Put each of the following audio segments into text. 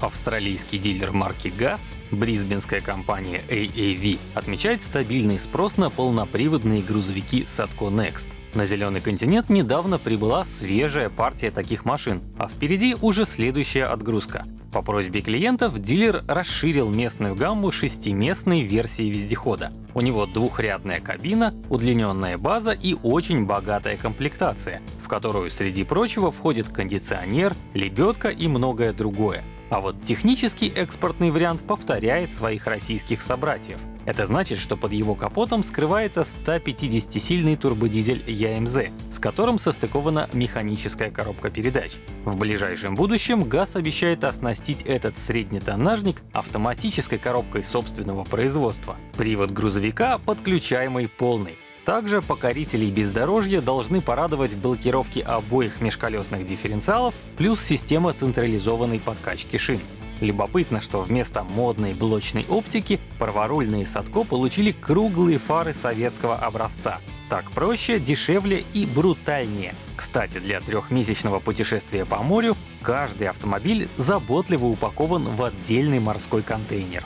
Австралийский дилер марки ГАЗ, брисбенская компания AAV, отмечает стабильный спрос на полноприводные грузовики Sadco Next. На зеленый континент недавно прибыла свежая партия таких машин, а впереди уже следующая отгрузка. По просьбе клиентов дилер расширил местную гамму шестиместной версии вездехода. У него двухрядная кабина, удлиненная база и очень богатая комплектация, в которую, среди прочего, входит кондиционер, лебедка и многое другое. А вот технический экспортный вариант повторяет своих российских собратьев. Это значит, что под его капотом скрывается 150-сильный турбодизель ЯМЗ, с которым состыкована механическая коробка передач. В ближайшем будущем ГАЗ обещает оснастить этот среднетоннажник автоматической коробкой собственного производства. Привод грузовика подключаемый полный. Также покорителей бездорожья должны порадовать блокировки обоих межколесных дифференциалов плюс система централизованной подкачки шин. Любопытно, что вместо модной блочной оптики праворульные Садко получили круглые фары советского образца. Так проще, дешевле и брутальнее. Кстати, для трехмесячного путешествия по морю каждый автомобиль заботливо упакован в отдельный морской контейнер.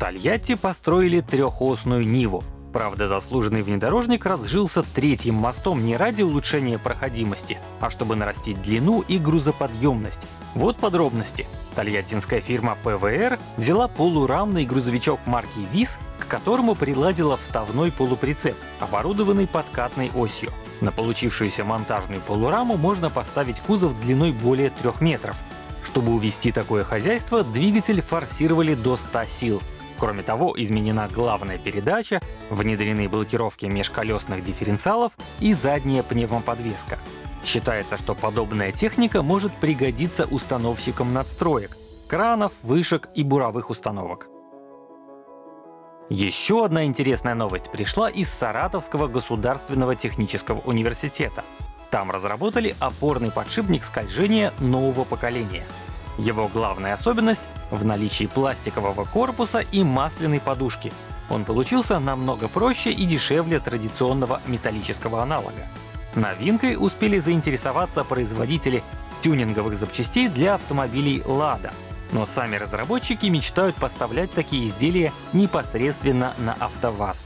Тольятти построили трехосную Ниву. Правда, заслуженный внедорожник разжился третьим мостом не ради улучшения проходимости, а чтобы нарастить длину и грузоподъемность. Вот подробности. Тольяттинская фирма ПВР взяла полурамный грузовичок марки ВИЗ, к которому приладила вставной полуприцеп, оборудованный подкатной осью. На получившуюся монтажную полураму можно поставить кузов длиной более 3 метров. Чтобы увести такое хозяйство, двигатель форсировали до 100 сил, Кроме того, изменена главная передача, внедрены блокировки межколесных дифференциалов и задняя пневмоподвеска. Считается, что подобная техника может пригодиться установщикам надстроек, кранов, вышек и буровых установок. Еще одна интересная новость пришла из Саратовского государственного технического университета. Там разработали опорный подшипник скольжения нового поколения. Его главная особенность в наличии пластикового корпуса и масляной подушки. Он получился намного проще и дешевле традиционного металлического аналога. Новинкой успели заинтересоваться производители тюнинговых запчастей для автомобилей Lada. Но сами разработчики мечтают поставлять такие изделия непосредственно на АвтоВАЗ.